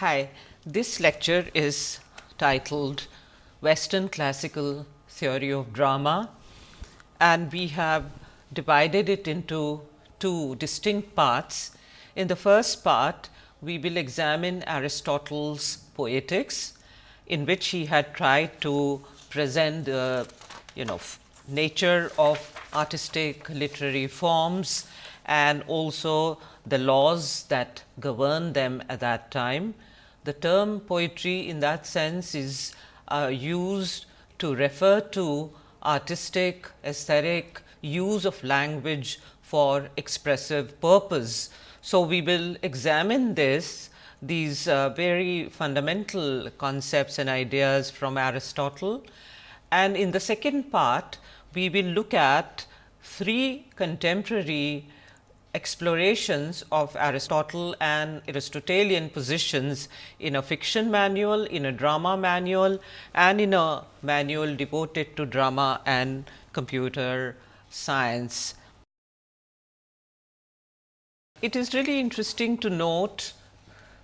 Hi, this lecture is titled Western Classical Theory of Drama and we have divided it into two distinct parts. In the first part, we will examine Aristotle's Poetics in which he had tried to present the you know nature of artistic literary forms and also the laws that govern them at that time. The term poetry in that sense is uh, used to refer to artistic, aesthetic use of language for expressive purpose. So, we will examine this these uh, very fundamental concepts and ideas from Aristotle. And in the second part, we will look at three contemporary explorations of Aristotle and Aristotelian positions in a fiction manual, in a drama manual and in a manual devoted to drama and computer science. It is really interesting to note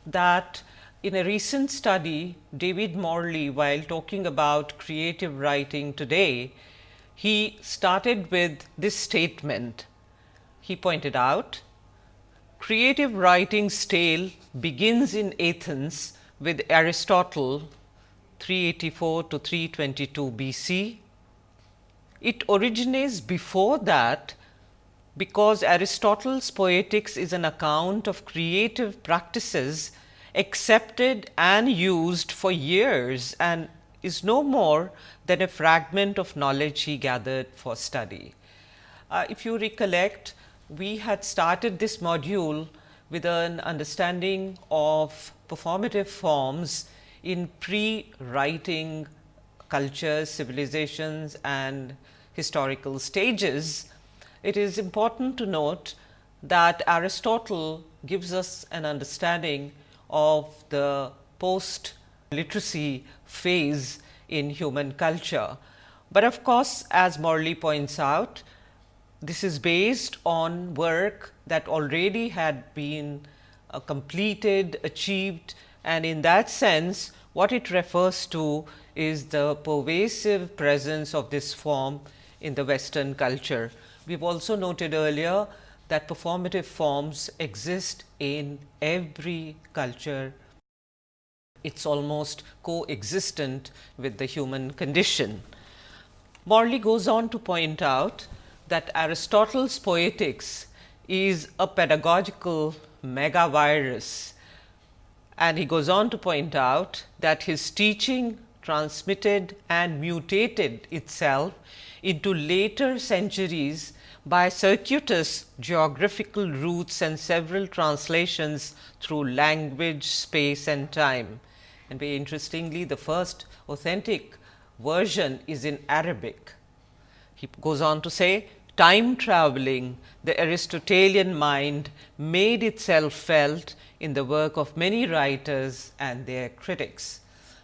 that in a recent study, David Morley, while talking about creative writing today, he started with this statement he pointed out, creative writing's tale begins in Athens with Aristotle 384 to 322 BC. It originates before that because Aristotle's poetics is an account of creative practices accepted and used for years and is no more than a fragment of knowledge he gathered for study. Uh, if you recollect, we had started this module with an understanding of performative forms in pre-writing cultures, civilizations and historical stages. It is important to note that Aristotle gives us an understanding of the post literacy phase in human culture. But of course, as Morley points out, this is based on work that already had been uh, completed, achieved and in that sense what it refers to is the pervasive presence of this form in the western culture. We have also noted earlier that performative forms exist in every culture. It is almost coexistent with the human condition. Morley goes on to point out that Aristotle's poetics is a pedagogical megavirus and he goes on to point out that his teaching transmitted and mutated itself into later centuries by circuitous geographical routes and several translations through language, space and time. And very interestingly, the first authentic version is in Arabic. He goes on to say time traveling, the Aristotelian mind made itself felt in the work of many writers and their critics.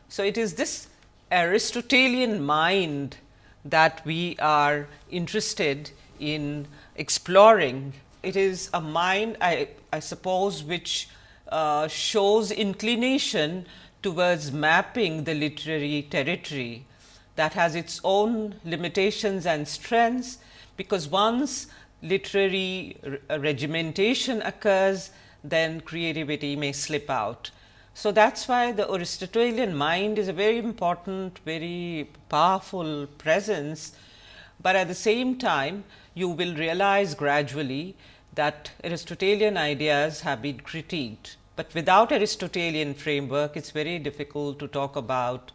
So, it is this Aristotelian mind that we are interested in exploring. It is a mind I, I suppose which uh, shows inclination towards mapping the literary territory that has its own limitations and strengths because once literary uh, regimentation occurs, then creativity may slip out. So, that is why the Aristotelian mind is a very important, very powerful presence, but at the same time you will realize gradually that Aristotelian ideas have been critiqued, but without Aristotelian framework it is very difficult to talk about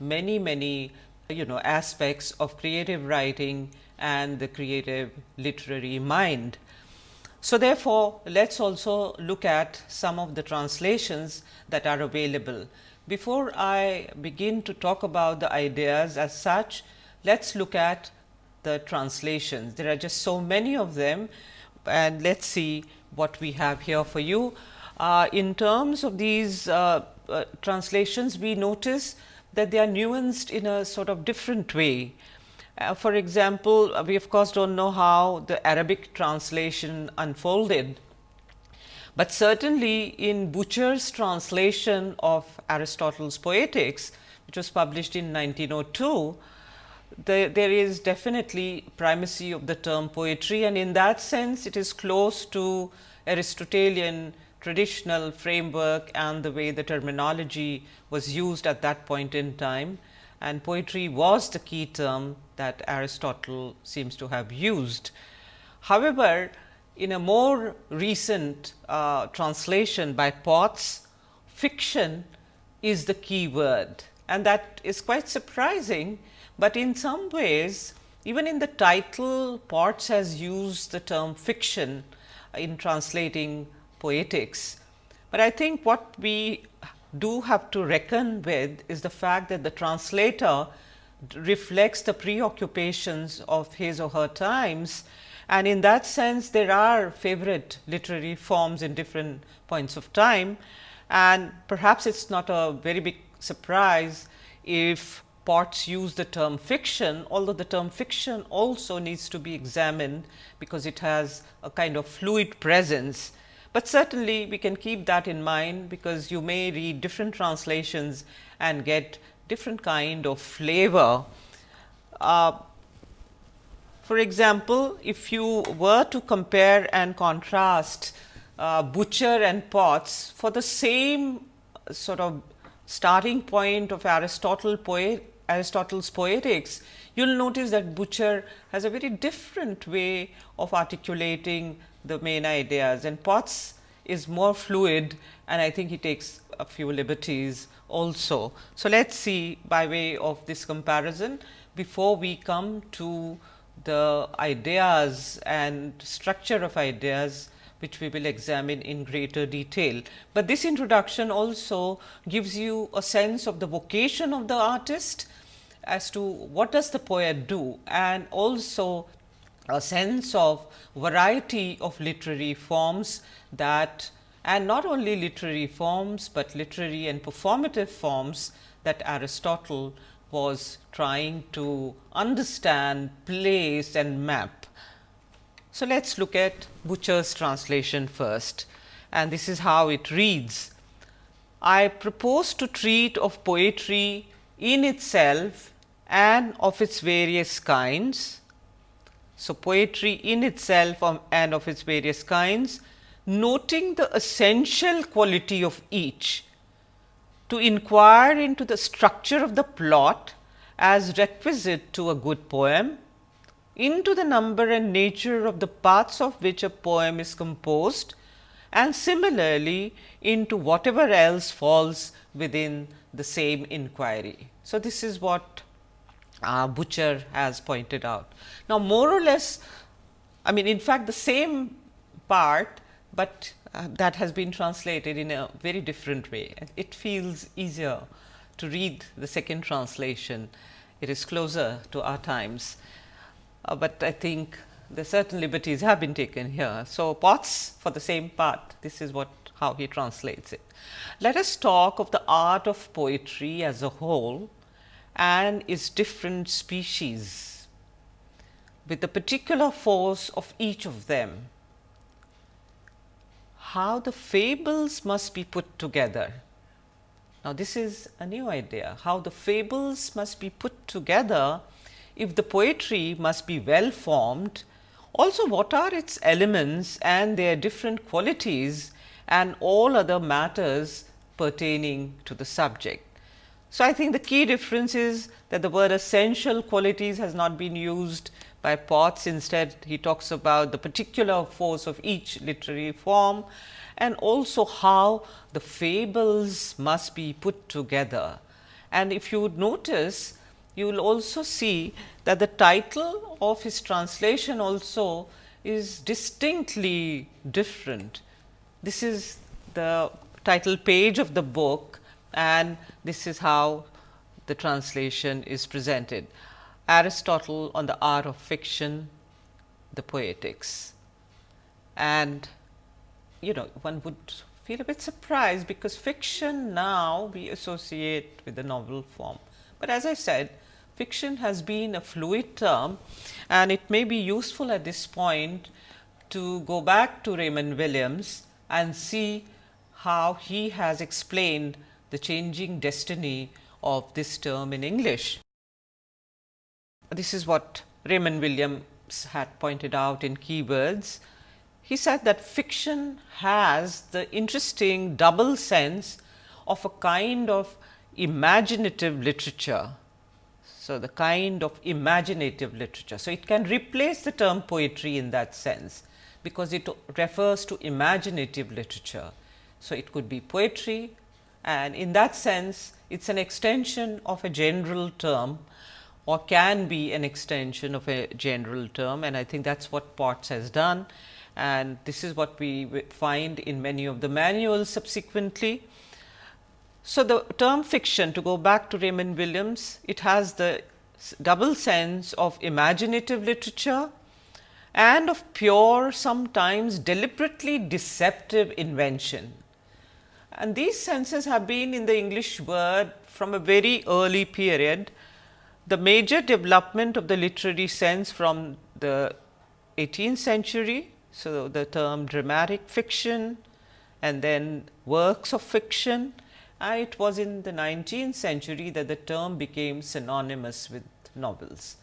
many many you know aspects of creative writing and the creative literary mind. So, therefore, let us also look at some of the translations that are available. Before I begin to talk about the ideas as such, let us look at the translations. There are just so many of them and let us see what we have here for you. Uh, in terms of these uh, uh, translations, we notice that they are nuanced in a sort of different way. Uh, for example, we of course, do not know how the Arabic translation unfolded, But certainly in Butcher's translation of Aristotle's Poetics, which was published in 1902, the, there is definitely primacy of the term poetry and in that sense it is close to Aristotelian traditional framework and the way the terminology was used at that point in time and poetry was the key term that Aristotle seems to have used. However, in a more recent uh, translation by Potts, fiction is the key word and that is quite surprising, but in some ways even in the title Potts has used the term fiction in translating poetics. But I think what we do have to reckon with is the fact that the translator reflects the preoccupations of his or her times and in that sense there are favorite literary forms in different points of time and perhaps it is not a very big surprise if Potts use the term fiction, although the term fiction also needs to be examined because it has a kind of fluid presence but certainly we can keep that in mind because you may read different translations and get different kind of flavor. Uh, for example, if you were to compare and contrast uh, Butcher and Potts for the same sort of starting point of Aristotle poet, Aristotle's poetics, you will notice that Butcher has a very different way of articulating the main ideas and Potts is more fluid and I think he takes a few liberties also. So, let us see by way of this comparison before we come to the ideas and structure of ideas which we will examine in greater detail. But this introduction also gives you a sense of the vocation of the artist as to what does the poet do and also a sense of variety of literary forms that and not only literary forms, but literary and performative forms that Aristotle was trying to understand, place and map. So, let us look at Butcher's translation first and this is how it reads. I propose to treat of poetry in itself and of its various kinds so, poetry in itself and of its various kinds, noting the essential quality of each, to inquire into the structure of the plot as requisite to a good poem, into the number and nature of the parts of which a poem is composed and similarly into whatever else falls within the same inquiry. So, this is what uh, Butcher has pointed out. Now, more or less I mean in fact, the same part, but uh, that has been translated in a very different way. It feels easier to read the second translation. It is closer to our times, uh, but I think the certain liberties have been taken here. So, Potts for the same part, this is what how he translates it. Let us talk of the art of poetry as a whole and its different species with the particular force of each of them. How the fables must be put together. Now, this is a new idea, how the fables must be put together if the poetry must be well formed. Also, what are its elements and their different qualities and all other matters pertaining to the subject. So, I think the key difference is that the word essential qualities has not been used by Potts. Instead, he talks about the particular force of each literary form and also how the fables must be put together. And if you would notice, you will also see that the title of his translation also is distinctly different. This is the title page of the book and this is how the translation is presented. Aristotle on the art of fiction, the poetics. And you know one would feel a bit surprised because fiction now we associate with the novel form. But as I said fiction has been a fluid term and it may be useful at this point to go back to Raymond Williams and see how he has explained the changing destiny of this term in English. This is what Raymond Williams had pointed out in keywords. He said that fiction has the interesting double sense of a kind of imaginative literature. So, the kind of imaginative literature. So, it can replace the term poetry in that sense, because it refers to imaginative literature. So, it could be poetry and in that sense it is an extension of a general term or can be an extension of a general term and I think that is what Potts has done and this is what we find in many of the manuals subsequently. So, the term fiction to go back to Raymond Williams, it has the double sense of imaginative literature and of pure sometimes deliberately deceptive invention. And these senses have been in the English word from a very early period. The major development of the literary sense from the 18th century. So, the term dramatic fiction and then works of fiction and it was in the 19th century that the term became synonymous with novels.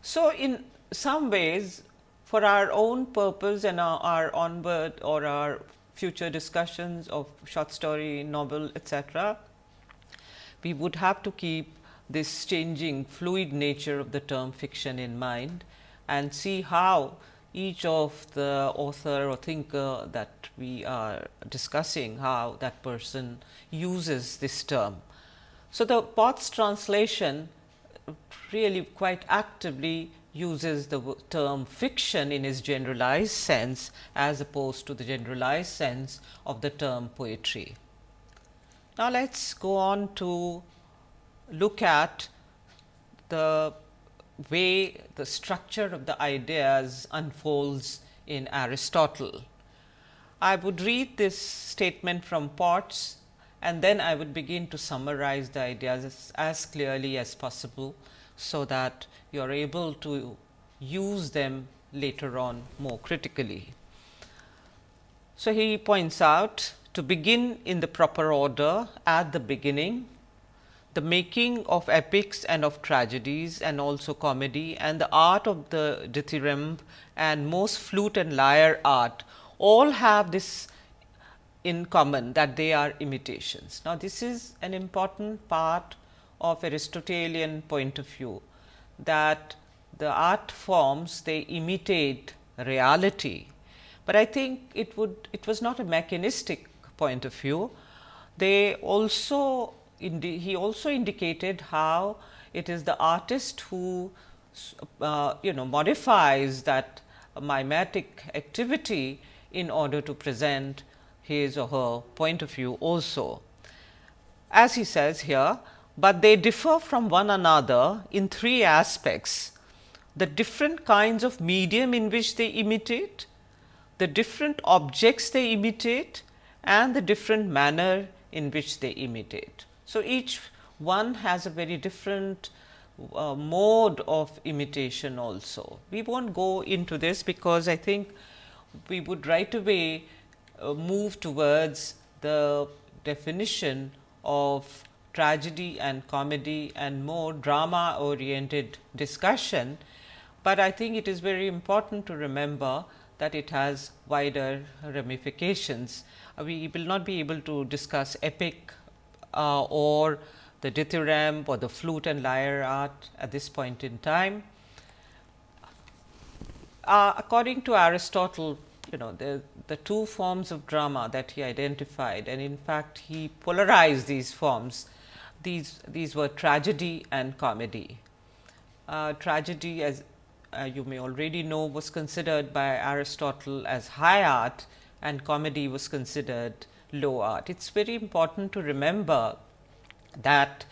So, in some ways for our own purpose and our, our onward or our future discussions of short story, novel etc., we would have to keep this changing fluid nature of the term fiction in mind and see how each of the author or thinker that we are discussing, how that person uses this term. So, the Potts translation really quite actively uses the term fiction in its generalized sense as opposed to the generalized sense of the term poetry. Now, let us go on to look at the way the structure of the ideas unfolds in Aristotle. I would read this statement from Potts and then I would begin to summarize the ideas as, as clearly as possible so that you are able to use them later on more critically. So, he points out to begin in the proper order at the beginning, the making of epics and of tragedies and also comedy and the art of the dithyramb and most flute and lyre art all have this in common that they are imitations. Now, this is an important part of Aristotelian point of view that the art forms they imitate reality, but I think it would it was not a mechanistic point of view. They also he also indicated how it is the artist who uh, you know modifies that mimetic activity in order to present his or her point of view also. As he says here, but they differ from one another in three aspects. The different kinds of medium in which they imitate, the different objects they imitate and the different manner in which they imitate. So, each one has a very different uh, mode of imitation also. We will not go into this because I think we would right away uh, move towards the definition of tragedy and comedy and more drama oriented discussion, but I think it is very important to remember that it has wider ramifications. Uh, we will not be able to discuss epic uh, or the dithyramb or the flute and lyre art at this point in time. Uh, according to Aristotle, you know the, the two forms of drama that he identified and in fact, he polarized these forms. These, these were tragedy and comedy. Uh, tragedy as uh, you may already know was considered by Aristotle as high art and comedy was considered low art. It is very important to remember that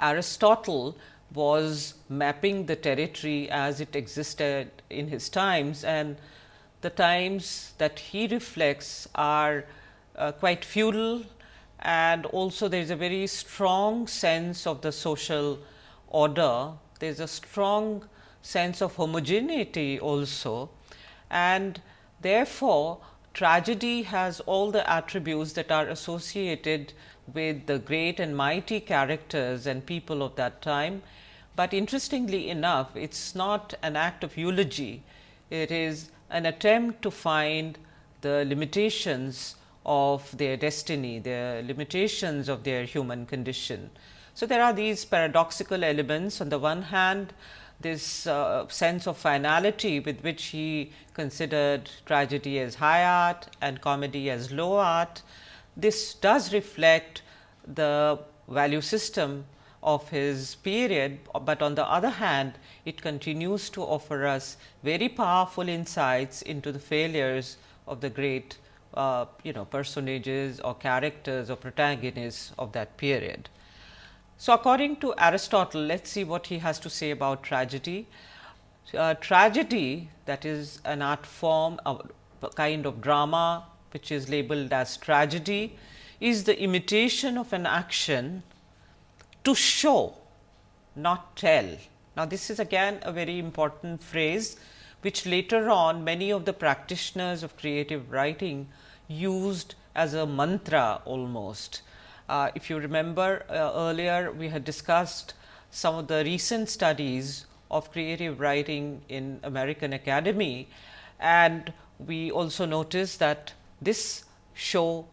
Aristotle was mapping the territory as it existed in his times and the times that he reflects are uh, quite feudal and also there is a very strong sense of the social order. There is a strong sense of homogeneity also and therefore, tragedy has all the attributes that are associated with the great and mighty characters and people of that time. But interestingly enough, it is not an act of eulogy, it is an attempt to find the limitations of their destiny, the limitations of their human condition. So, there are these paradoxical elements on the one hand this uh, sense of finality with which he considered tragedy as high art and comedy as low art. This does reflect the value system of his period, but on the other hand it continues to offer us very powerful insights into the failures of the great uh, you know personages or characters or protagonists of that period. So, according to Aristotle, let us see what he has to say about tragedy. Uh, tragedy that is an art form, a kind of drama which is labeled as tragedy is the imitation of an action to show not tell. Now, this is again a very important phrase which later on many of the practitioners of creative writing used as a mantra almost. Uh, if you remember uh, earlier we had discussed some of the recent studies of creative writing in American Academy and we also noticed that this show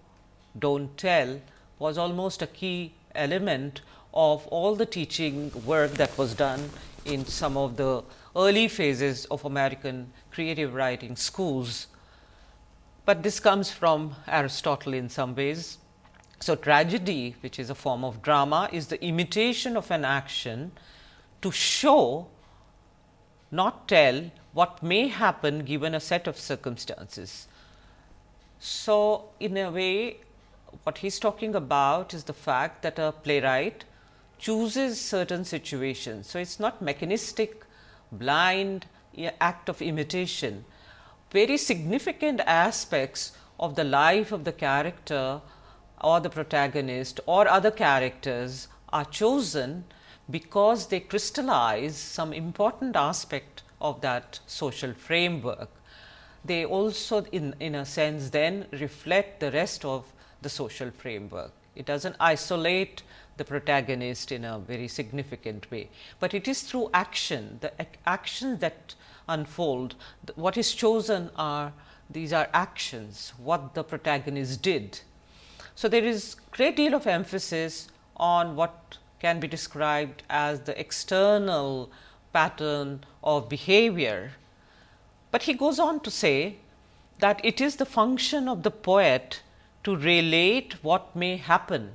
do not tell was almost a key element of all the teaching work that was done in some of the early phases of American creative writing schools. But this comes from Aristotle in some ways. So, tragedy which is a form of drama is the imitation of an action to show not tell what may happen given a set of circumstances. So, in a way what he is talking about is the fact that a playwright chooses certain situations. So, it is not mechanistic blind act of imitation. Very significant aspects of the life of the character or the protagonist or other characters are chosen because they crystallize some important aspect of that social framework. They also in, in a sense then reflect the rest of the social framework. It does not isolate the protagonist in a very significant way, but it is through action, the actions that unfold, what is chosen are these are actions, what the protagonist did. So, there is great deal of emphasis on what can be described as the external pattern of behavior, but he goes on to say that it is the function of the poet to relate what may happen,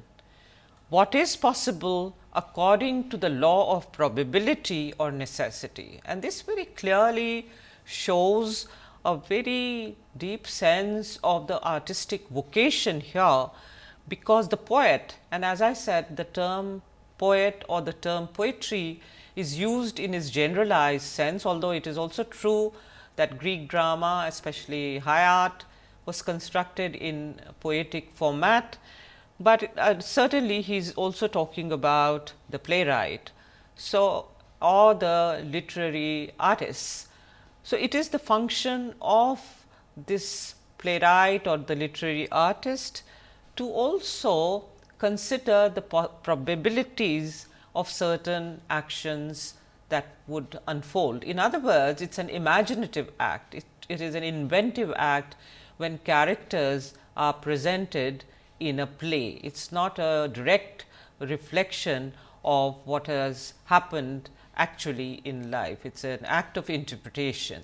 what is possible according to the law of probability or necessity. And this very clearly shows a very deep sense of the artistic vocation here because the poet and as I said the term poet or the term poetry is used in its generalized sense, although it is also true that Greek drama especially high art was constructed in poetic format, but uh, certainly he is also talking about the playwright. So, or the literary artists. So, it is the function of this playwright or the literary artist to also consider the probabilities of certain actions that would unfold. In other words, it is an imaginative act, it, it is an inventive act when characters are presented in a play. It is not a direct reflection of what has happened actually in life, it is an act of interpretation.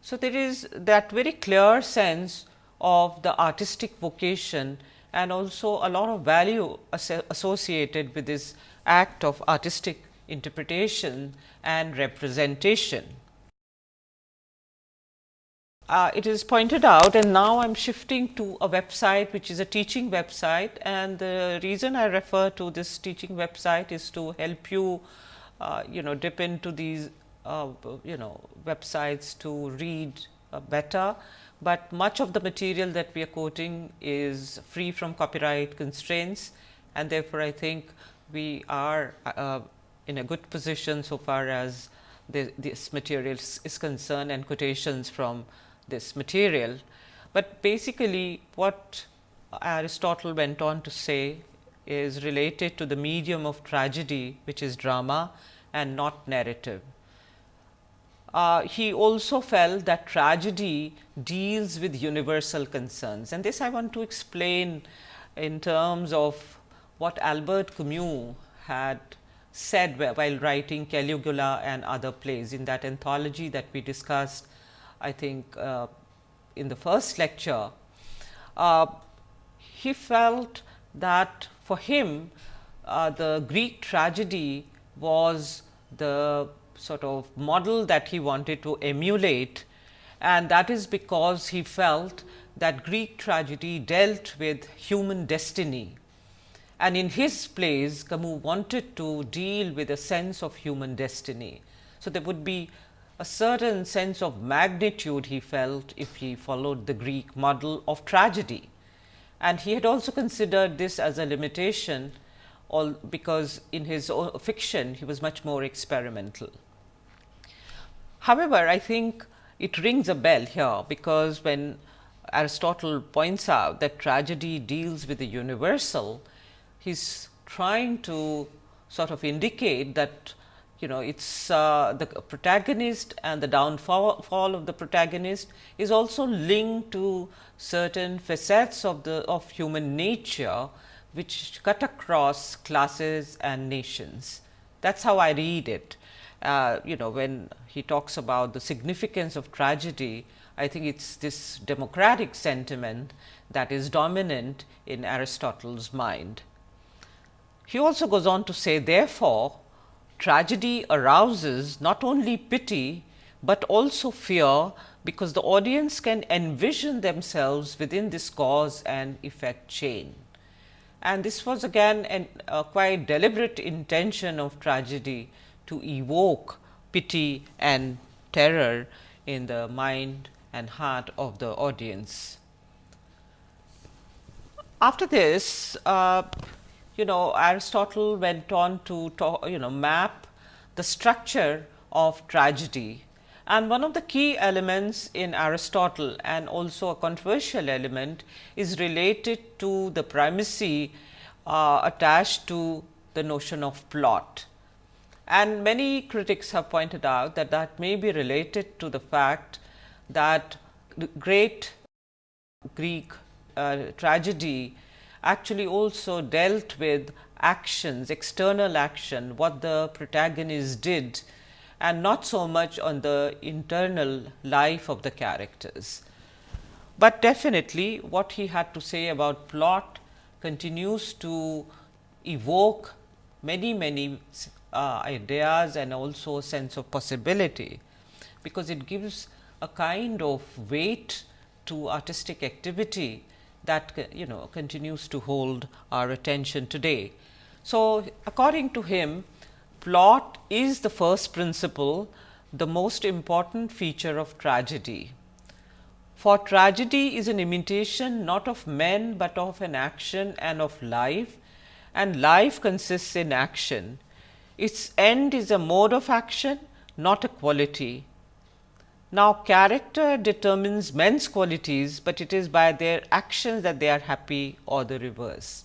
So, there is that very clear sense of the artistic vocation and also a lot of value associated with this act of artistic interpretation and representation. Uh, it is pointed out and now I am shifting to a website which is a teaching website and the reason I refer to this teaching website is to help you uh, you know dip into these uh, you know websites to read uh, better. But much of the material that we are quoting is free from copyright constraints and therefore, I think we are uh, in a good position so far as this material is concerned and quotations from this material. but basically what Aristotle went on to say is related to the medium of tragedy which is drama and not narrative. Uh, he also felt that tragedy deals with universal concerns and this I want to explain in terms of what Albert Camus had said while writing Caligula and other plays in that anthology that we discussed I think uh, in the first lecture. Uh, he felt that for him uh, the Greek tragedy was the sort of model that he wanted to emulate and that is because he felt that Greek tragedy dealt with human destiny. And in his plays Camus wanted to deal with a sense of human destiny. So, there would be a certain sense of magnitude he felt if he followed the Greek model of tragedy. And he had also considered this as a limitation all because in his uh, fiction he was much more experimental. However, I think it rings a bell here because when Aristotle points out that tragedy deals with the universal, he's trying to sort of indicate that you know it's uh, the protagonist and the downfall of the protagonist is also linked to certain facets of the of human nature which cut across classes and nations. That is how I read it. Uh, you know when he talks about the significance of tragedy, I think it is this democratic sentiment that is dominant in Aristotle's mind. He also goes on to say therefore, tragedy arouses not only pity, but also fear because the audience can envision themselves within this cause and effect chain. And this was again an, a quite deliberate intention of tragedy to evoke pity and terror in the mind and heart of the audience. After this, uh, you know Aristotle went on to talk, you know map the structure of tragedy and one of the key elements in Aristotle and also a controversial element is related to the primacy uh, attached to the notion of plot. And many critics have pointed out that that may be related to the fact that the great Greek uh, tragedy actually also dealt with actions, external action, what the protagonist did and not so much on the internal life of the characters. But definitely what he had to say about plot continues to evoke many, many uh, ideas and also a sense of possibility, because it gives a kind of weight to artistic activity that uh, you know continues to hold our attention today. So, according to him plot is the first principle the most important feature of tragedy. For tragedy is an imitation not of men, but of an action and of life and life consists in action. Its end is a mode of action not a quality now, character determines men's qualities, but it is by their actions that they are happy or the reverse.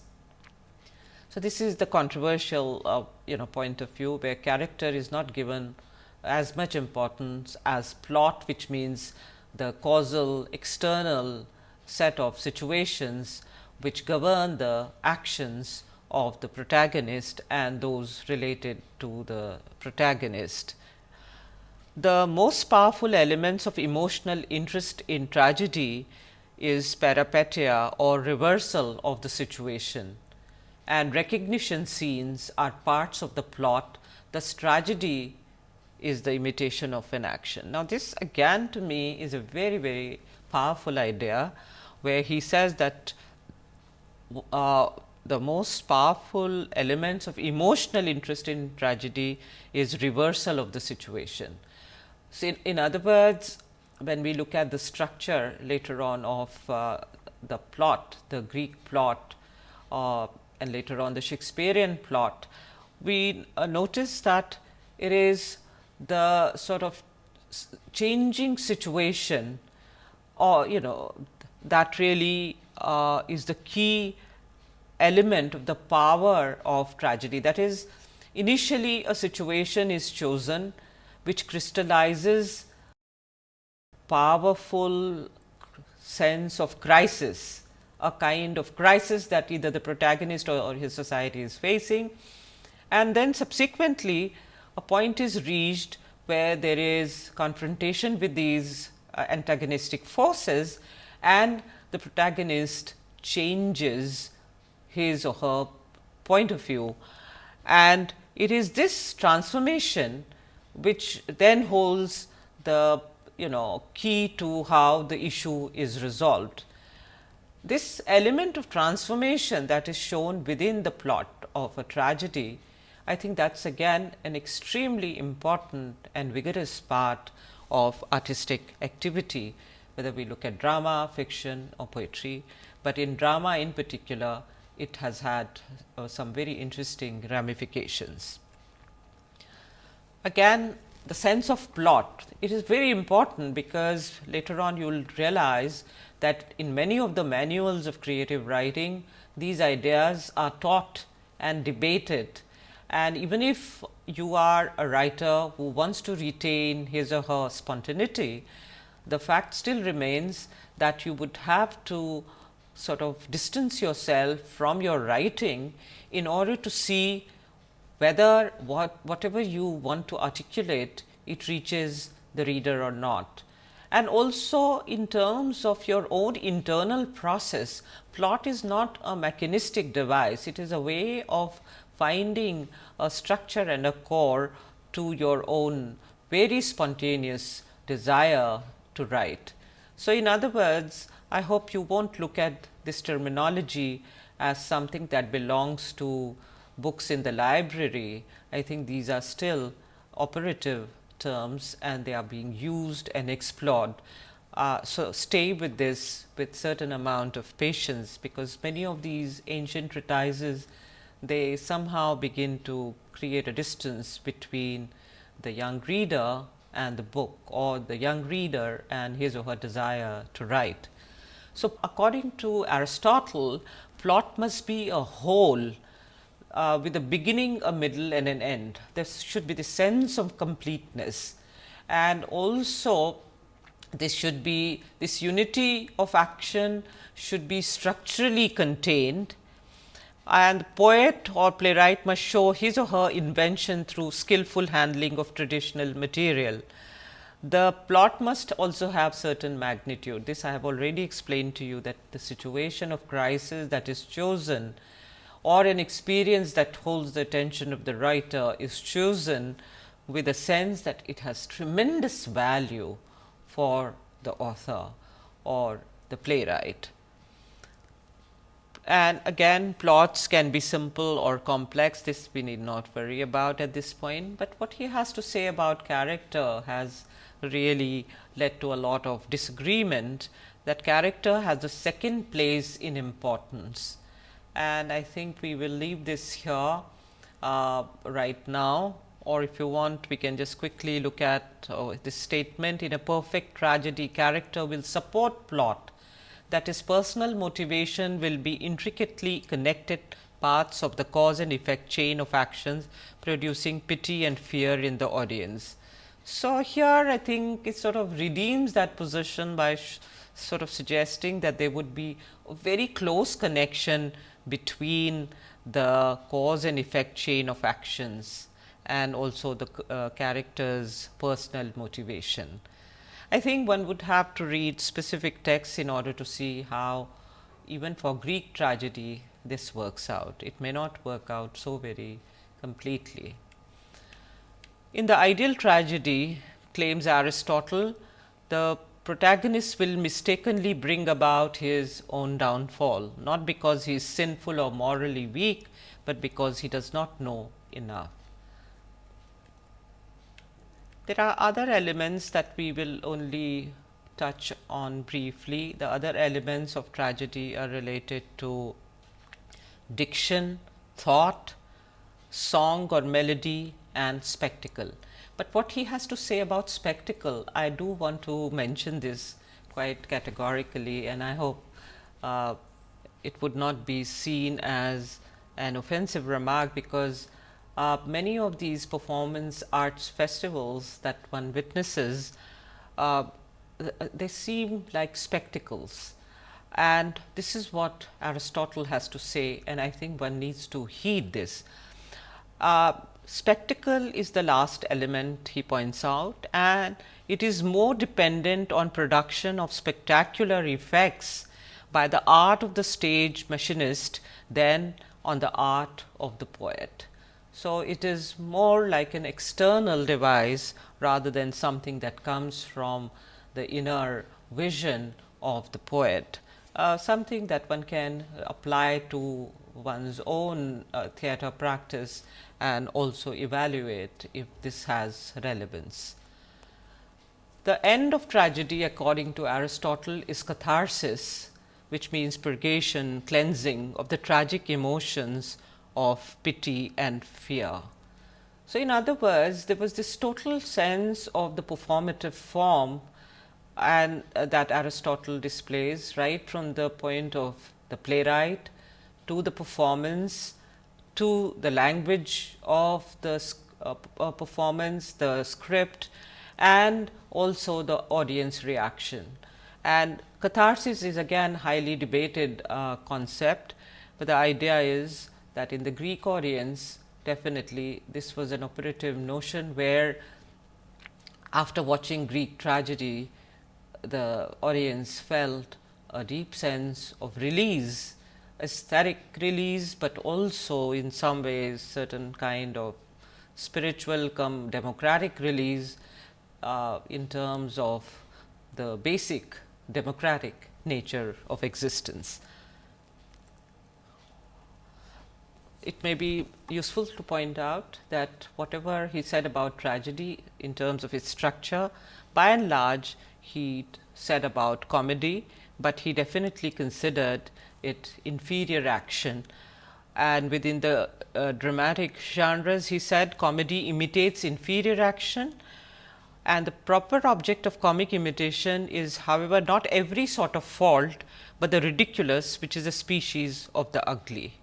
So, this is the controversial uh, you know point of view where character is not given as much importance as plot which means the causal external set of situations which govern the actions of the protagonist and those related to the protagonist. The most powerful elements of emotional interest in tragedy is peripeteia or reversal of the situation and recognition scenes are parts of the plot. Thus, tragedy is the imitation of an action. Now, this again to me is a very, very powerful idea, where he says that uh, the most powerful elements of emotional interest in tragedy is reversal of the situation. So, in, in other words, when we look at the structure later on of uh, the plot, the Greek plot uh, and later on the Shakespearean plot, we uh, notice that it is the sort of changing situation or you know that really uh, is the key element of the power of tragedy. That is initially a situation is chosen which crystallizes powerful sense of crisis, a kind of crisis that either the protagonist or, or his society is facing. And then subsequently a point is reached where there is confrontation with these uh, antagonistic forces and the protagonist changes his or her point of view. And it is this transformation which then holds the you know key to how the issue is resolved. This element of transformation that is shown within the plot of a tragedy, I think that is again an extremely important and vigorous part of artistic activity, whether we look at drama, fiction or poetry, but in drama in particular it has had uh, some very interesting ramifications. Again the sense of plot, it is very important because later on you will realize that in many of the manuals of creative writing, these ideas are taught and debated. And even if you are a writer who wants to retain his or her spontaneity, the fact still remains that you would have to sort of distance yourself from your writing in order to see whether what whatever you want to articulate it reaches the reader or not. And also in terms of your own internal process, plot is not a mechanistic device, it is a way of finding a structure and a core to your own very spontaneous desire to write. So, in other words, I hope you not look at this terminology as something that belongs to books in the library. I think these are still operative terms and they are being used and explored. Uh, so, stay with this with certain amount of patience, because many of these ancient treatises they somehow begin to create a distance between the young reader and the book or the young reader and his or her desire to write. So, according to Aristotle, plot must be a whole uh, with a beginning, a middle and an end. There should be the sense of completeness and also this should be this unity of action should be structurally contained and the poet or playwright must show his or her invention through skillful handling of traditional material. The plot must also have certain magnitude. This I have already explained to you that the situation of crisis that is chosen or an experience that holds the attention of the writer is chosen with a sense that it has tremendous value for the author or the playwright. And again plots can be simple or complex, this we need not worry about at this point, but what he has to say about character has really led to a lot of disagreement that character has the second place in importance and I think we will leave this here uh, right now. Or if you want we can just quickly look at uh, this statement. In a perfect tragedy character will support plot. That is personal motivation will be intricately connected parts of the cause and effect chain of actions producing pity and fear in the audience. So, here I think it sort of redeems that position by sort of suggesting that there would be a very close connection between the cause and effect chain of actions and also the uh, character's personal motivation. I think one would have to read specific texts in order to see how even for Greek tragedy this works out. It may not work out so very completely. In the ideal tragedy claims Aristotle, the protagonist will mistakenly bring about his own downfall, not because he is sinful or morally weak, but because he does not know enough. There are other elements that we will only touch on briefly. The other elements of tragedy are related to diction, thought, song or melody and spectacle. But what he has to say about spectacle, I do want to mention this quite categorically and I hope uh, it would not be seen as an offensive remark because uh, many of these performance arts festivals that one witnesses uh, they seem like spectacles and this is what Aristotle has to say and I think one needs to heed this. Spectacle is the last element he points out and it is more dependent on production of spectacular effects by the art of the stage machinist than on the art of the poet. So, it is more like an external device rather than something that comes from the inner vision of the poet, uh, something that one can apply to one's own uh, theatre practice and also evaluate if this has relevance. The end of tragedy according to Aristotle is catharsis which means purgation, cleansing of the tragic emotions of pity and fear. So, in other words, there was this total sense of the performative form and uh, that Aristotle displays right from the point of the playwright to the performance to the language of the uh, uh, performance, the script and also the audience reaction. And catharsis is again highly debated uh, concept, but the idea is that in the Greek audience definitely this was an operative notion where after watching Greek tragedy the audience felt a deep sense of release, aesthetic release, but also in some ways certain kind of spiritual come democratic release uh, in terms of the basic democratic nature of existence. It may be useful to point out that whatever he said about tragedy in terms of its structure, by and large he said about comedy, but he definitely considered it inferior action and within the uh, dramatic genres he said comedy imitates inferior action and the proper object of comic imitation is however, not every sort of fault, but the ridiculous which is a species of the ugly.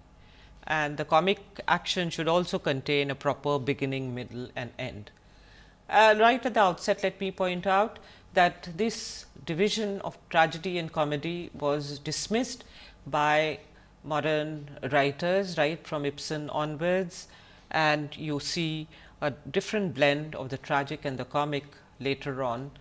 And the comic action should also contain a proper beginning, middle and end. Uh, right at the outset, let me point out that this division of tragedy and comedy was dismissed by modern writers right from Ibsen onwards and you see a different blend of the tragic and the comic later on.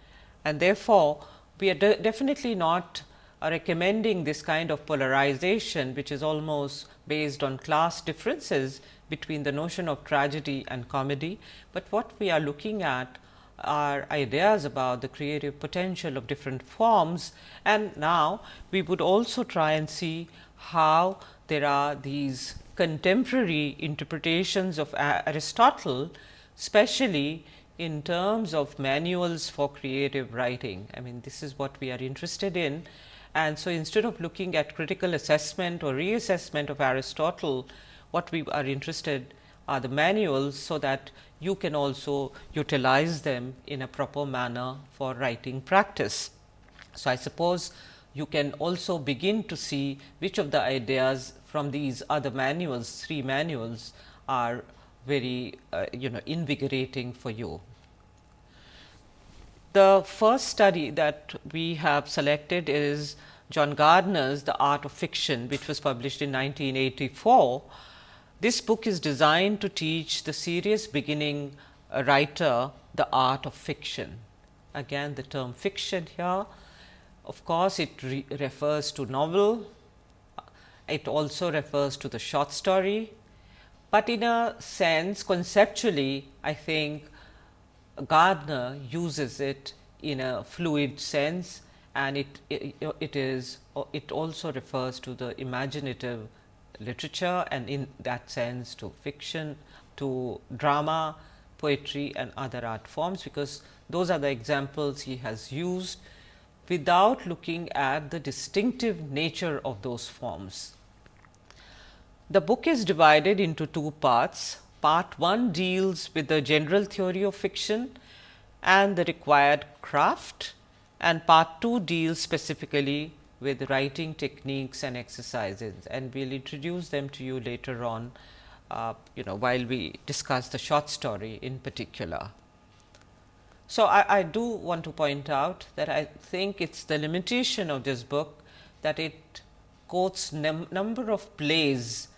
And therefore, we are de definitely not uh, recommending this kind of polarization, which is almost based on class differences between the notion of tragedy and comedy, but what we are looking at are ideas about the creative potential of different forms. And now, we would also try and see how there are these contemporary interpretations of Aristotle, especially in terms of manuals for creative writing. I mean, this is what we are interested in. And so, instead of looking at critical assessment or reassessment of Aristotle, what we are interested are the manuals, so that you can also utilize them in a proper manner for writing practice. So, I suppose you can also begin to see which of the ideas from these other manuals, three manuals are very uh, you know invigorating for you. The first study that we have selected is John Gardner's The Art of Fiction, which was published in 1984. This book is designed to teach the serious beginning writer the art of fiction. Again the term fiction here, of course, it re refers to novel, it also refers to the short story, but in a sense conceptually I think Gardner uses it in a fluid sense and it, it, it is it also refers to the imaginative literature and in that sense to fiction, to drama, poetry and other art forms, because those are the examples he has used without looking at the distinctive nature of those forms. The book is divided into two parts. Part 1 deals with the general theory of fiction and the required craft and part 2 deals specifically with writing techniques and exercises and we will introduce them to you later on uh, you know while we discuss the short story in particular. So, I, I do want to point out that I think it is the limitation of this book that it quotes num number of plays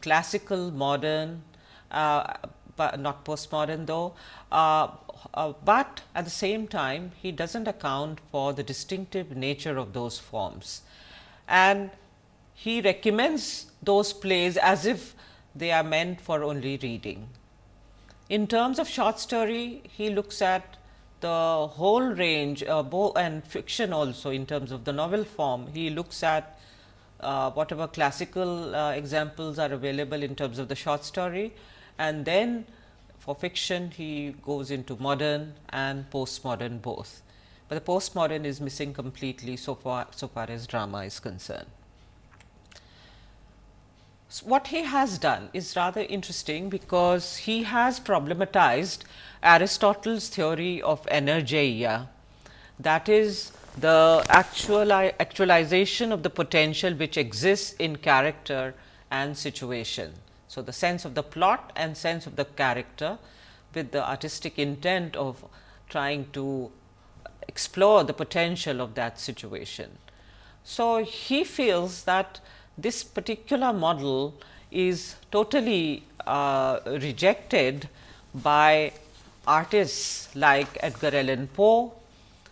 classical, modern, uh, but not postmodern though, uh, uh, but at the same time he does not account for the distinctive nature of those forms. And he recommends those plays as if they are meant for only reading. In terms of short story, he looks at the whole range uh, and fiction also in terms of the novel form. He looks at uh, whatever classical uh, examples are available in terms of the short story and then for fiction he goes into modern and postmodern both, but the postmodern is missing completely so far so far as drama is concerned. So, what he has done is rather interesting because he has problematized Aristotle's theory of energeia that is the actual actualization of the potential which exists in character and situation. So, the sense of the plot and sense of the character with the artistic intent of trying to explore the potential of that situation. So, he feels that this particular model is totally uh, rejected by artists like Edgar Allan Poe,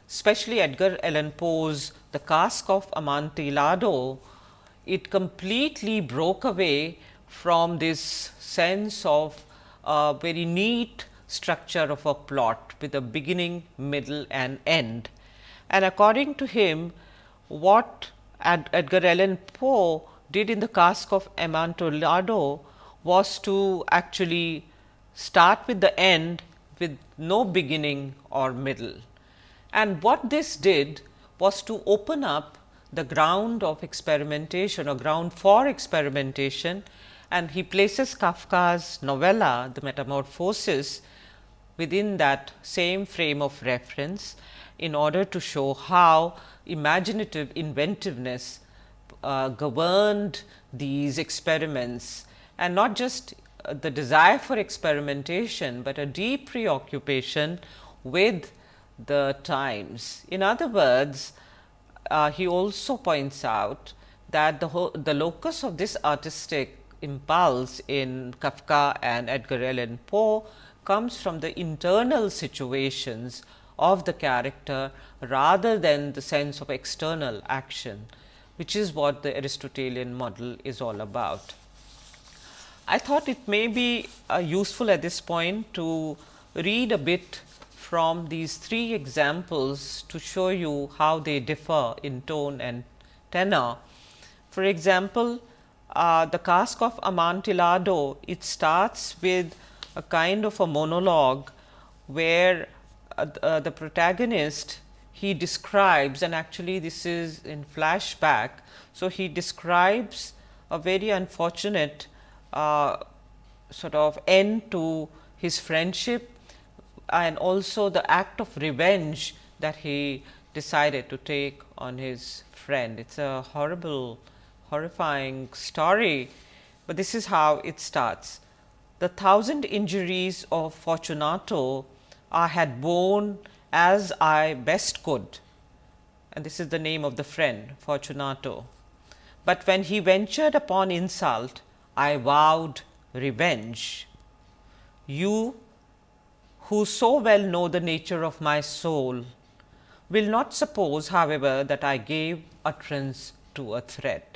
especially Edgar Allan Poe's The Cask of Amontillado, it completely broke away from this sense of a very neat structure of a plot with a beginning, middle and end. And according to him, what Ed Edgar Allan Poe did in the cask of Amontillado was to actually start with the end with no beginning or middle. And what this did was to open up the ground of experimentation or ground for experimentation and he places Kafka's novella the metamorphosis within that same frame of reference in order to show how imaginative inventiveness uh, governed these experiments and not just uh, the desire for experimentation, but a deep preoccupation with the times. In other words, uh, he also points out that the, the locus of this artistic impulse in Kafka and Edgar Allan Poe comes from the internal situations of the character rather than the sense of external action, which is what the Aristotelian model is all about. I thought it may be uh, useful at this point to read a bit from these three examples to show you how they differ in tone and tenor. For example, uh, the cask of Amontillado, it starts with a kind of a monologue where uh, uh, the protagonist he describes and actually this is in flashback. So, he describes a very unfortunate uh, sort of end to his friendship and also the act of revenge that he decided to take on his friend. It is a horrible horrifying story, but this is how it starts. The thousand injuries of Fortunato I had borne as I best could and this is the name of the friend Fortunato. But when he ventured upon insult, I vowed revenge. You who so well know the nature of my soul will not suppose however, that I gave utterance to a threat.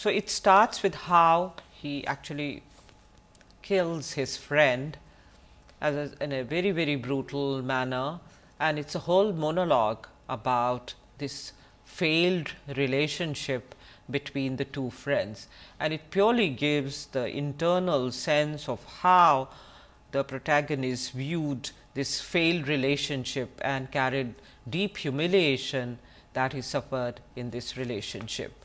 So, it starts with how he actually kills his friend as a, in a very very brutal manner and it is a whole monologue about this failed relationship between the two friends and it purely gives the internal sense of how the protagonist viewed this failed relationship and carried deep humiliation that he suffered in this relationship.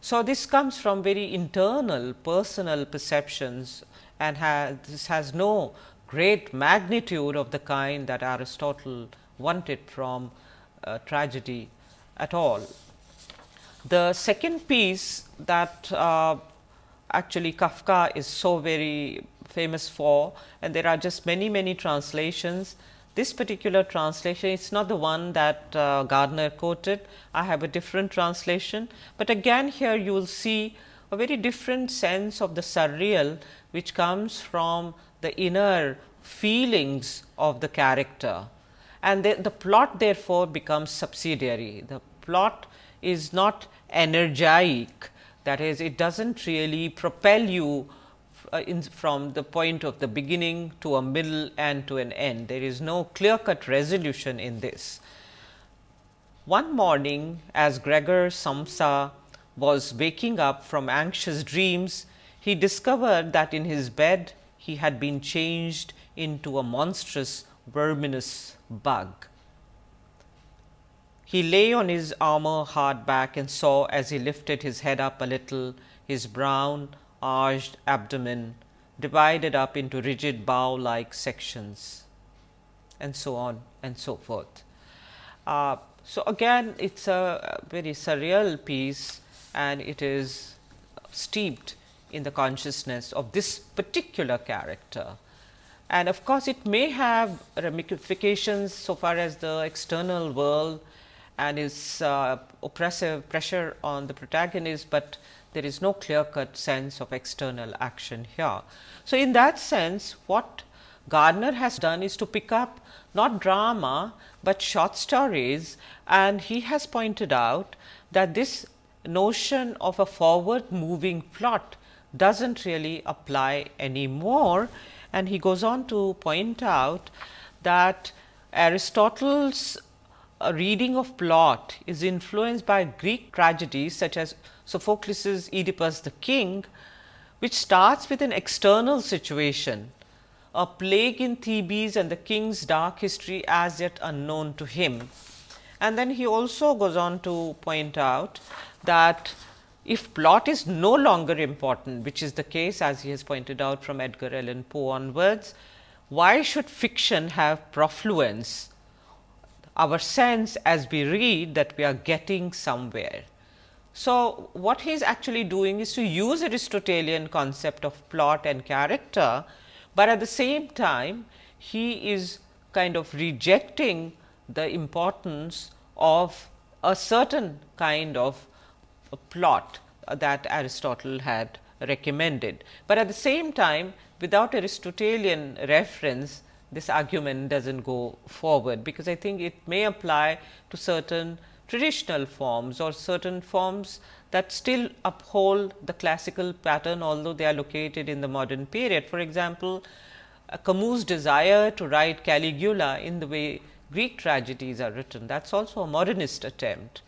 So, this comes from very internal personal perceptions and has, this has no great magnitude of the kind that Aristotle wanted from uh, tragedy at all. The second piece that uh, actually Kafka is so very famous for and there are just many many translations. This particular translation is not the one that uh, Gardner quoted, I have a different translation, but again here you will see a very different sense of the surreal which comes from the inner feelings of the character. And the, the plot therefore becomes subsidiary. The plot is not energetic that is it does not really propel you uh, in, from the point of the beginning to a middle and to an end. There is no clear cut resolution in this. One morning as Gregor Samsa was waking up from anxious dreams, he discovered that in his bed he had been changed into a monstrous verminous bug. He lay on his armor hard back and saw as he lifted his head up a little his brown arched abdomen divided up into rigid bow like sections and so on and so forth. Uh, so, again it is a very surreal piece and it is steeped in the consciousness of this particular character. And of course, it may have ramifications so far as the external world and its uh, oppressive pressure on the protagonist, but there is no clear cut sense of external action here. So, in that sense what Gardner has done is to pick up not drama, but short stories and he has pointed out that this notion of a forward moving plot does not really apply anymore. And he goes on to point out that Aristotle's uh, reading of plot is influenced by Greek tragedies such as Sophocles' Oedipus the King, which starts with an external situation, a plague in Thebes and the king's dark history as yet unknown to him. And then he also goes on to point out that if plot is no longer important, which is the case as he has pointed out from Edgar Allan Poe onwards, why should fiction have profluence? Our sense as we read that we are getting somewhere. So, what he is actually doing is to use Aristotelian concept of plot and character, but at the same time he is kind of rejecting the importance of a certain kind of plot that Aristotle had recommended. But at the same time without Aristotelian reference this argument does not go forward, because I think it may apply to certain traditional forms or certain forms that still uphold the classical pattern, although they are located in the modern period. For example, uh, Camus' desire to write Caligula in the way Greek tragedies are written, that is also a modernist attempt.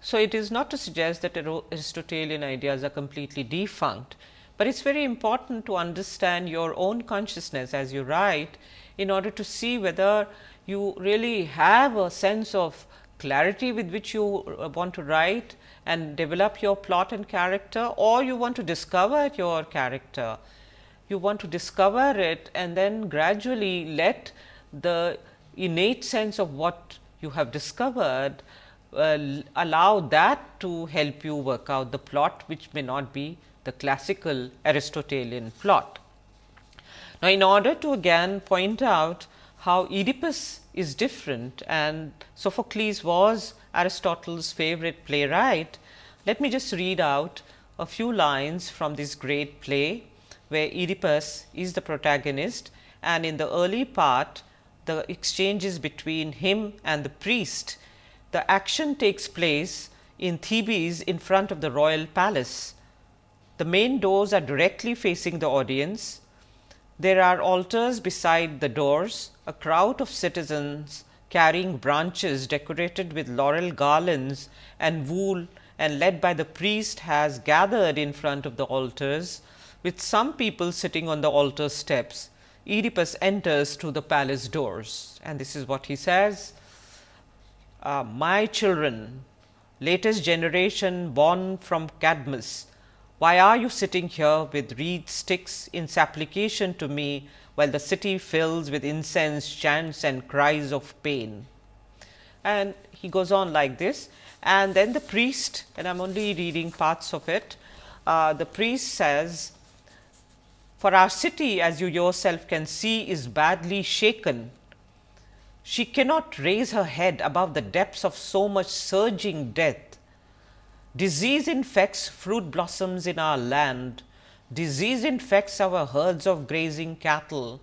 So, it is not to suggest that Aristotelian ideas are completely defunct, but it is very important to understand your own consciousness as you write in order to see whether you really have a sense of clarity with which you uh, want to write and develop your plot and character or you want to discover your character. You want to discover it and then gradually let the innate sense of what you have discovered uh, allow that to help you work out the plot which may not be the classical Aristotelian plot. Now, in order to again point out how Oedipus is different and Sophocles was Aristotle's favorite playwright, let me just read out a few lines from this great play, where Oedipus is the protagonist and in the early part the exchanges between him and the priest. The action takes place in Thebes in front of the royal palace. The main doors are directly facing the audience there are altars beside the doors, a crowd of citizens carrying branches decorated with laurel garlands and wool and led by the priest has gathered in front of the altars with some people sitting on the altar steps. Oedipus enters through the palace doors and this is what he says, uh, my children, latest generation born from Cadmus, why are you sitting here with reed sticks in supplication to me, while the city fills with incense, chants and cries of pain? and he goes on like this and then the priest and I am only reading parts of it. Uh, the priest says, for our city as you yourself can see is badly shaken. She cannot raise her head above the depths of so much surging death. Disease infects fruit blossoms in our land, disease infects our herds of grazing cattle,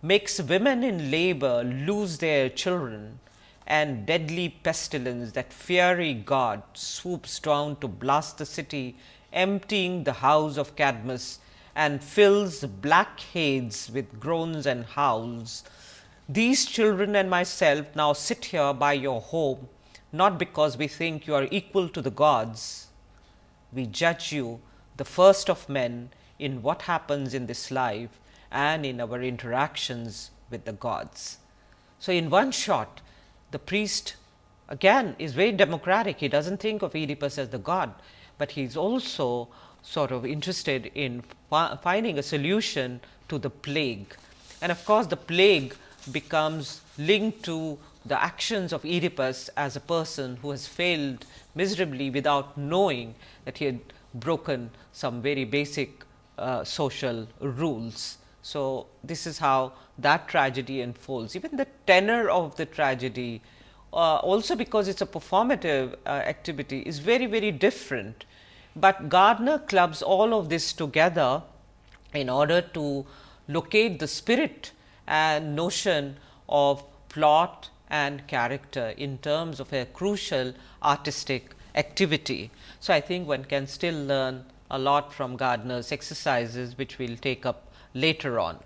makes women in labor lose their children and deadly pestilence that fiery god swoops down to blast the city, emptying the house of Cadmus and fills black heads with groans and howls. These children and myself now sit here by your home, not because we think you are equal to the gods. We judge you, the first of men, in what happens in this life and in our interactions with the gods. So, in one shot, the priest again is very democratic. He does not think of Oedipus as the god, but he is also sort of interested in finding a solution to the plague. And of course, the plague becomes linked to the actions of Oedipus as a person who has failed miserably without knowing that he had broken some very basic uh, social rules. So, this is how that tragedy unfolds. Even the tenor of the tragedy uh, also because it is a performative uh, activity is very very different, but Gardner clubs all of this together in order to locate the spirit and notion of plot and character in terms of a crucial artistic activity. So, I think one can still learn a lot from Gardner's exercises which we will take up later on.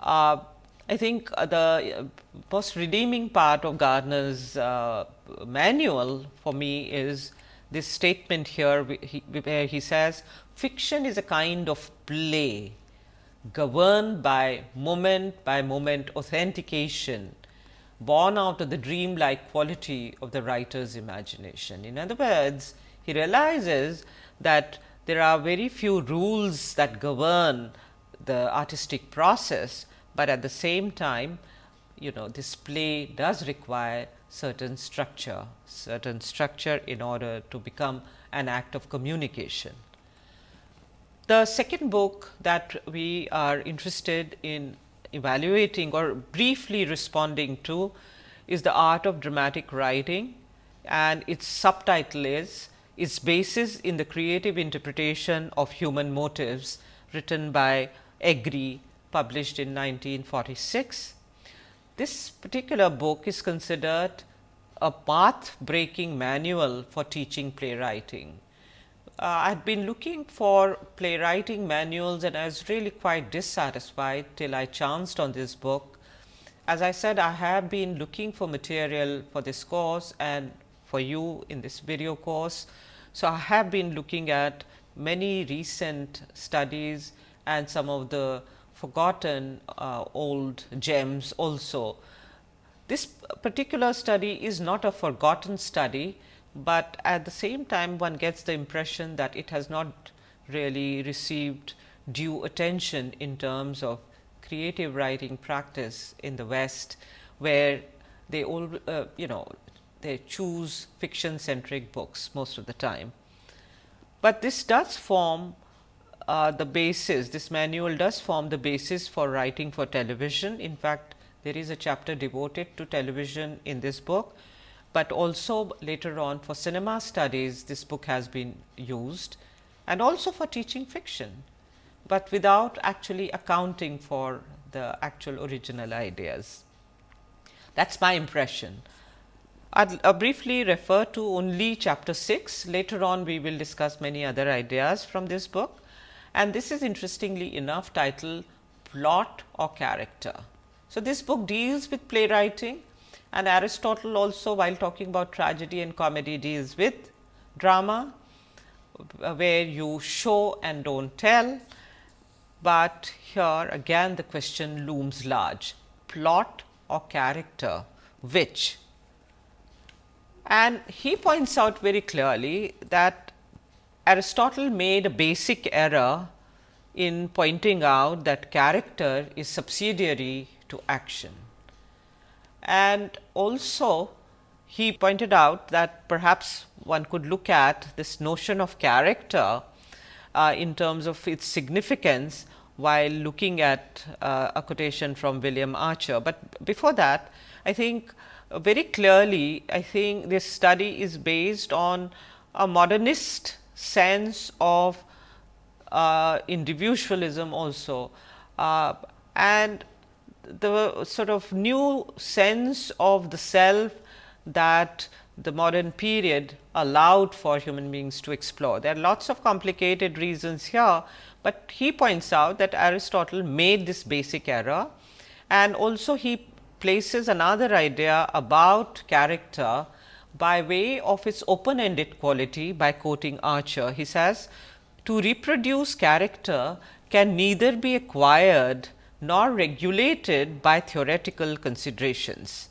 Uh, I think the uh, most redeeming part of Gardner's uh, manual for me is this statement here where he says fiction is a kind of play governed by moment by moment authentication born out of the dream like quality of the writer's imagination. In other words, he realizes that there are very few rules that govern the artistic process, but at the same time you know this play does require certain structure, certain structure in order to become an act of communication. The second book that we are interested in evaluating or briefly responding to is the art of dramatic writing and its subtitle is its basis in the creative interpretation of human motives written by Egri published in 1946. This particular book is considered a path breaking manual for teaching playwriting. Uh, I had been looking for playwriting manuals and I was really quite dissatisfied till I chanced on this book. As I said, I have been looking for material for this course and for you in this video course. So, I have been looking at many recent studies and some of the forgotten uh, old gems also. This particular study is not a forgotten study, but at the same time one gets the impression that it has not really received due attention in terms of creative writing practice in the West, where they all uh, you know they choose fiction centric books most of the time. But this does form uh, the basis, this manual does form the basis for writing for television. In fact, there is a chapter devoted to television in this book, but also later on for cinema studies this book has been used and also for teaching fiction, but without actually accounting for the actual original ideas. That is my impression. I will uh, briefly refer to only chapter 6. Later on, we will discuss many other ideas from this book and this is interestingly enough titled plot or character. So, this book deals with playwriting and Aristotle also while talking about tragedy and comedy deals with drama uh, where you show and do not tell, but here again the question looms large. Plot or character which? And he points out very clearly that Aristotle made a basic error in pointing out that character is subsidiary to action. And also he pointed out that perhaps one could look at this notion of character uh, in terms of its significance while looking at uh, a quotation from William Archer. But before that, I think very clearly, I think this study is based on a modernist sense of uh, individualism also uh, and the sort of new sense of the self that the modern period allowed for human beings to explore. There are lots of complicated reasons here, but he points out that Aristotle made this basic error and also he places another idea about character by way of its open ended quality by quoting Archer. He says, to reproduce character can neither be acquired nor regulated by theoretical considerations.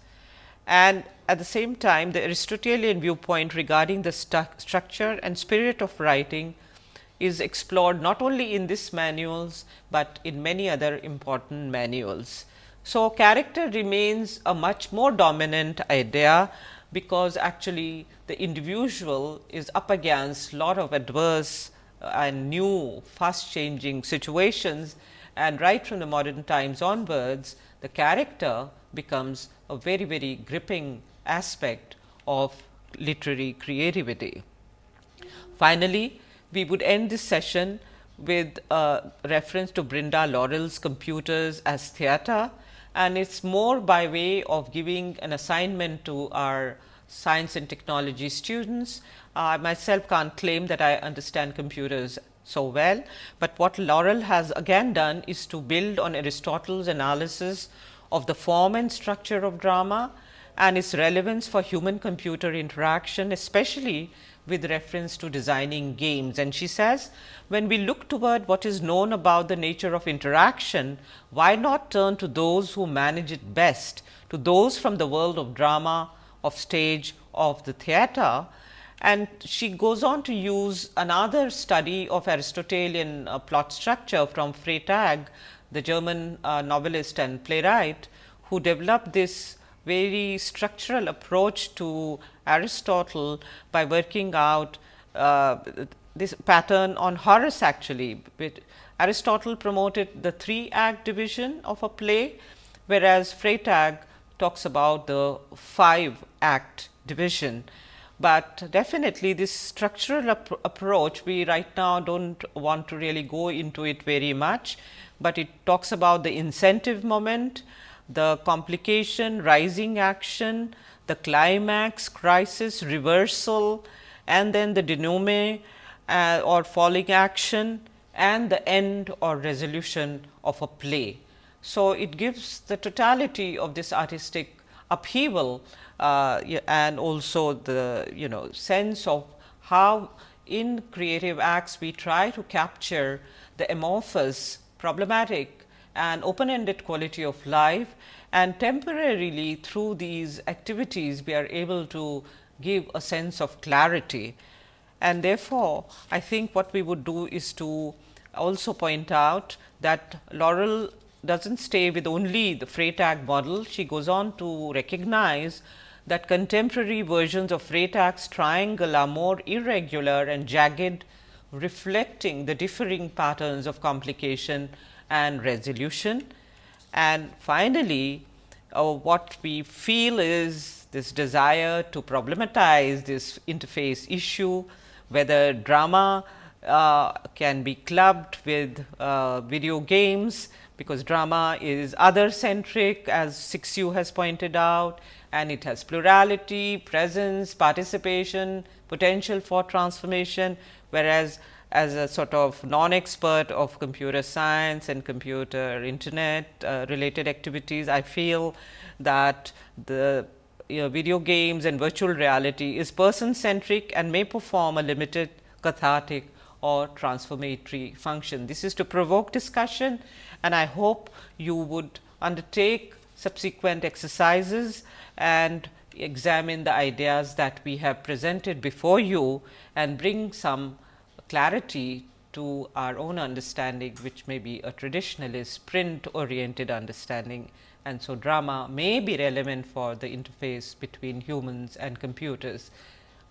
And at the same time, the Aristotelian viewpoint regarding the stu structure and spirit of writing is explored not only in this manuals, but in many other important manuals. So, character remains a much more dominant idea, because actually the individual is up against a lot of adverse and new fast changing situations and right from the modern times onwards the character becomes a very very gripping aspect of literary creativity. Finally, we would end this session with a reference to Brenda Laurel's computers as theatre and it is more by way of giving an assignment to our science and technology students I myself can't claim that I understand computers so well, but what Laurel has again done is to build on Aristotle's analysis of the form and structure of drama and its relevance for human computer interaction especially with reference to designing games. And she says when we look toward what is known about the nature of interaction, why not turn to those who manage it best, to those from the world of drama, of stage, of the theatre and she goes on to use another study of Aristotelian uh, plot structure from Freytag, the German uh, novelist and playwright, who developed this very structural approach to Aristotle by working out uh, this pattern on Horace actually. Aristotle promoted the three act division of a play, whereas Freytag talks about the five act division but definitely this structural ap approach we right now do not want to really go into it very much, but it talks about the incentive moment, the complication, rising action, the climax, crisis, reversal and then the denouement uh, or falling action and the end or resolution of a play. So, it gives the totality of this artistic upheaval uh, and also the you know sense of how in creative acts we try to capture the amorphous, problematic and open ended quality of life and temporarily through these activities we are able to give a sense of clarity. And therefore, I think what we would do is to also point out that Laurel does not stay with only the Freytag model, she goes on to recognize that contemporary versions of Freytag's triangle are more irregular and jagged, reflecting the differing patterns of complication and resolution. And finally, uh, what we feel is this desire to problematize this interface issue, whether drama uh, can be clubbed with uh, video games, because drama is other centric as Cixous has pointed out and it has plurality, presence, participation, potential for transformation, whereas as a sort of non-expert of computer science and computer internet uh, related activities, I feel that the you know, video games and virtual reality is person centric and may perform a limited cathartic or transformatory function. This is to provoke discussion and I hope you would undertake subsequent exercises and examine the ideas that we have presented before you and bring some clarity to our own understanding which may be a traditionalist print oriented understanding and so drama may be relevant for the interface between humans and computers.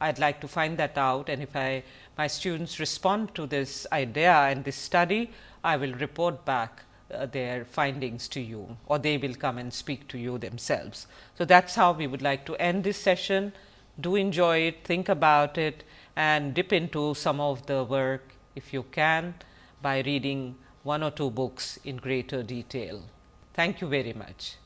I would like to find that out and if I my students respond to this idea and this study, I will report back uh, their findings to you or they will come and speak to you themselves. So, that is how we would like to end this session. Do enjoy it, think about it and dip into some of the work if you can by reading one or two books in greater detail. Thank you very much.